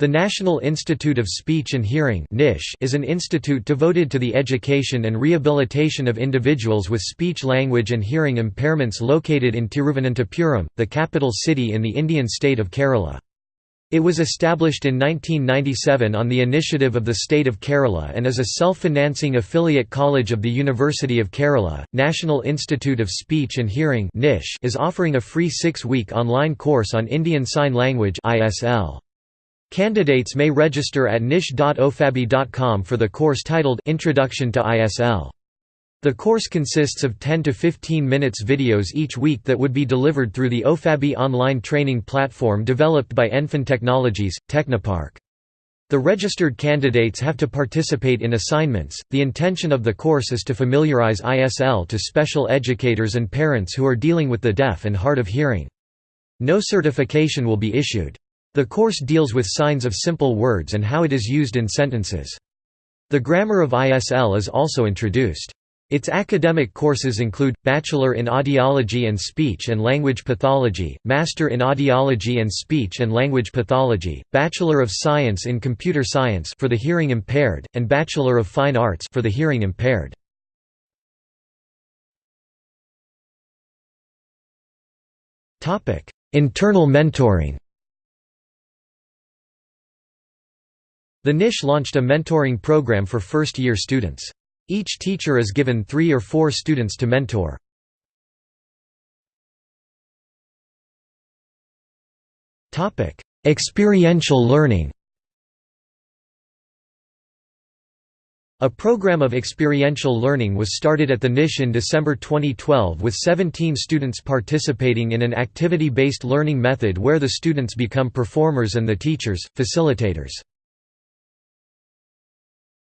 The National Institute of Speech and Hearing is an institute devoted to the education and rehabilitation of individuals with speech-language and hearing impairments located in Tiruvananthapuram, the capital city in the Indian state of Kerala. It was established in 1997 on the initiative of the state of Kerala and is a self-financing affiliate college of the University of Kerala. National Institute of Speech and Hearing is offering a free 6-week online course on Indian Sign Language ISL. Candidates may register at nish.ofabee.com for the course titled Introduction to ISL. The course consists of 10 to 15 minutes videos each week that would be delivered through the OFABEE online training platform developed by Enfin Technologies, Technopark. The registered candidates have to participate in assignments. The intention of the course is to familiarize ISL to special educators and parents who are dealing with the deaf and hard of hearing. No certification will be issued. The course deals with signs of simple words and how it is used in sentences. The grammar of ISL is also introduced. Its academic courses include, Bachelor in Audiology and Speech and Language Pathology, Master in Audiology and Speech and Language Pathology, Bachelor of Science in Computer Science for the hearing impaired, and Bachelor of Fine Arts for the hearing impaired. Internal mentoring The NISH launched a mentoring program for first-year students. Each teacher is given three or four students to mentor. Experiential learning A program of experiential learning was started at the NISH in December 2012 with 17 students participating in an activity-based learning method where the students become performers and the teachers, facilitators.